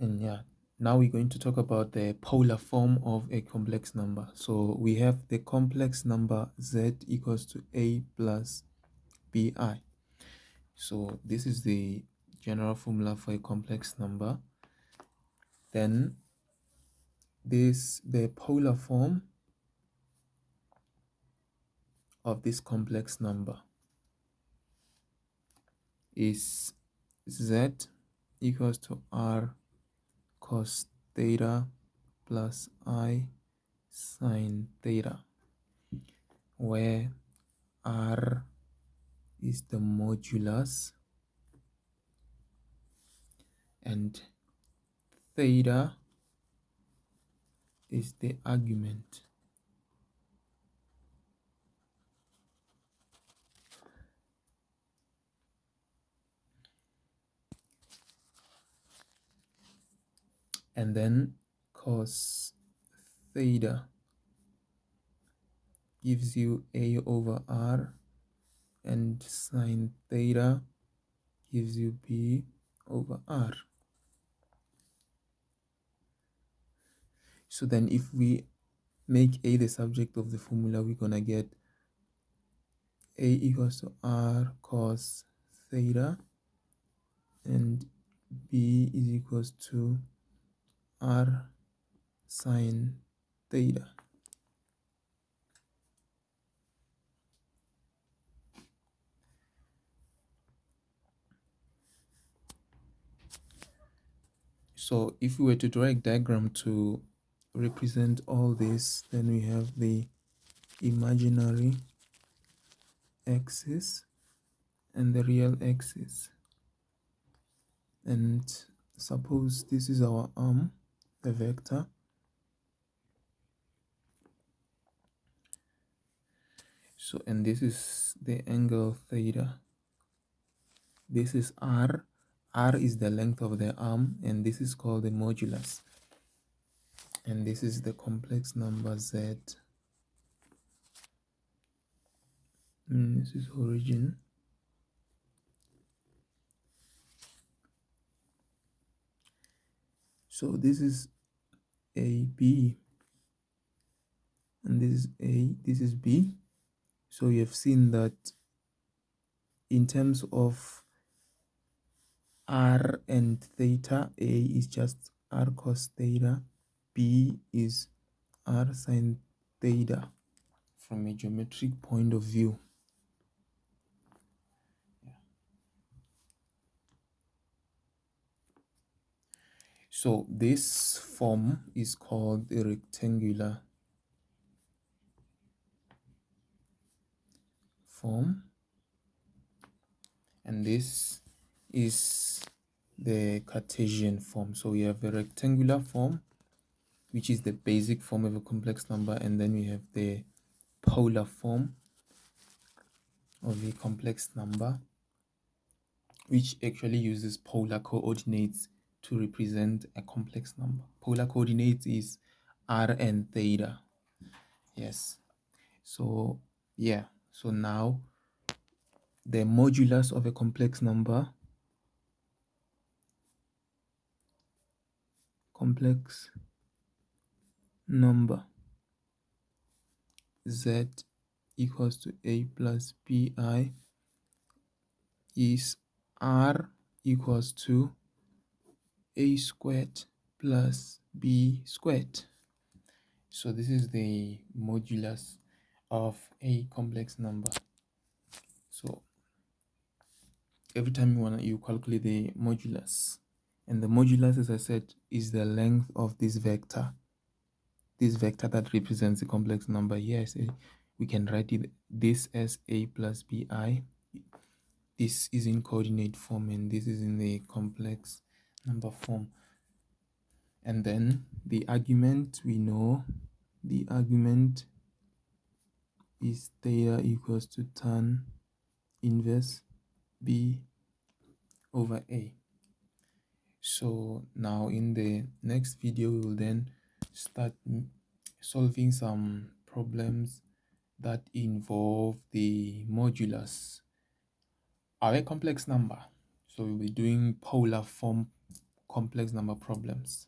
and yeah now we're going to talk about the polar form of a complex number. So we have the complex number z equals to a plus bi. So this is the general formula for a complex number. Then this the polar form of this complex number is z equals to r cos theta plus i sine theta where r is the modulus and theta is the argument and then cos theta gives you a over r and sine theta gives you b over r. So then if we make a the subject of the formula we're gonna get a equals to r cos theta and b is equals to r sine theta. So if we were to draw a diagram to represent all this, then we have the imaginary axis and the real axis. And suppose this is our arm the vector. So and this is the angle theta. This is r. R is the length of the arm and this is called the modulus. And this is the complex number z. And mm, this is origin. So this is a b. And this is a this is b. So you have seen that in terms of r and theta a is just r cos theta b is r sine theta from a geometric point of view So this form is called a rectangular form and this is the Cartesian form. So we have a rectangular form which is the basic form of a complex number and then we have the polar form of a complex number which actually uses polar coordinates to represent a complex number. Polar coordinates is r and theta. Yes. So, yeah. So now the modulus of a complex number complex number z equals to a plus bi is r equals to a squared plus b squared. So this is the modulus of a complex number. So every time you want you calculate the modulus and the modulus as I said is the length of this vector this vector that represents the complex number yes eh, we can write it this as a plus bi this is in coordinate form and this is in the complex number form and then the argument we know the argument is theta equals to tan inverse b over a. So now in the next video we will then start solving some problems that involve the modulus. Of a complex number. So we'll be doing polar form complex number problems.